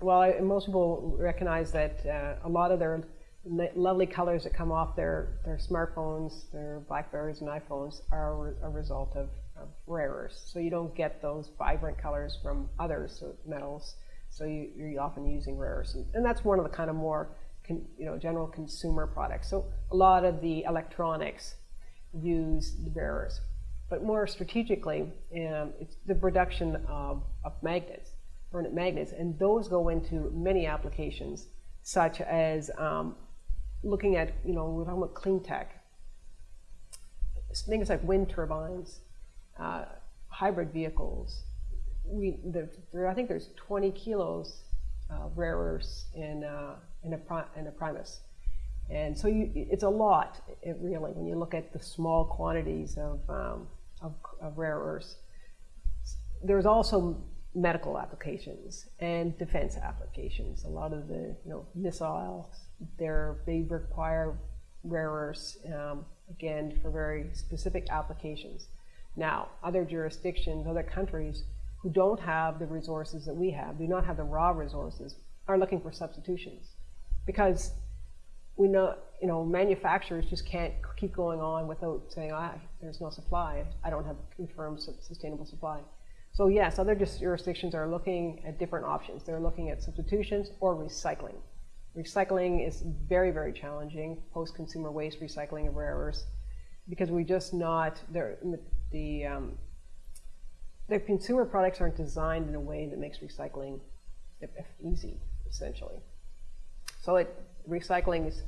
well, I, most people recognize that uh, a lot of their lovely colors that come off their, their smartphones, their Blackberries and iPhones are a result of, of rare earths. So you don't get those vibrant colors from other metals. So you, are often using rare earths. And, and, that's one of the kind of more con, you know, general consumer products. So a lot of the electronics use the rare earths. But more strategically, um, it's the production of, of magnets, permanent magnets, and those go into many applications, such as um, looking at, you know, we're talking about clean tech, things like wind turbines, uh, hybrid vehicles. We, there, there, I think there's 20 kilos of rare earths in, uh, in, a, in a Prius. And so you, it's a lot, it really, when you look at the small quantities of, um, of, of rare earths. There's also medical applications and defense applications. A lot of the you know missiles, they require rare earths um, again for very specific applications. Now, other jurisdictions, other countries who don't have the resources that we have, do not have the raw resources, are looking for substitutions because we know you know manufacturers just can't keep going on without saying ah, there's no supply. I don't have confirmed sustainable supply. So yes, other jurisdictions are looking at different options. They're looking at substitutions or recycling. Recycling is very, very challenging, post-consumer waste recycling of rare earths, because we just not, the, um, the consumer products aren't designed in a way that makes recycling easy, essentially. So it, recycling is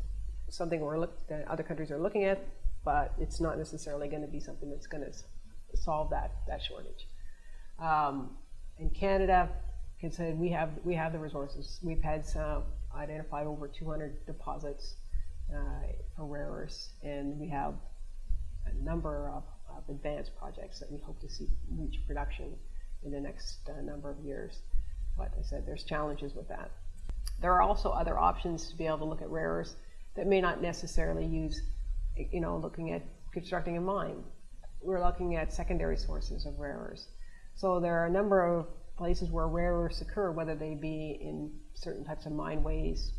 something we're look, that other countries are looking at, but it's not necessarily going to be something that's going to solve that, that shortage. Um, in Canada, said, we have we have the resources. We've had some identified over 200 deposits uh, for rare earths, and we have a number of, of, advanced projects that we hope to see reach production in the next uh, number of years. But I said there's challenges with that. There are also other options to be able to look at rare earths that may not necessarily use, you know, looking at constructing a mine. We're looking at secondary sources of rare earths. So there are a number of places where rare earths occur, whether they be in certain types of mine waste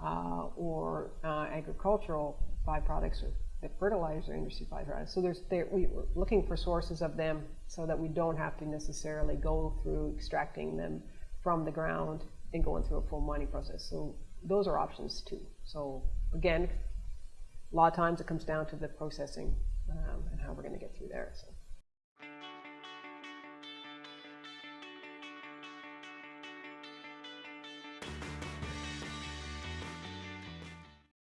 uh, or uh, agricultural byproducts or the fertilizer industry byproducts. So there's we're looking for sources of them so that we don't have to necessarily go through extracting them from the ground and going through a full mining process. So those are options too. So again, a lot of times it comes down to the processing um, and how we're going to get through there. So.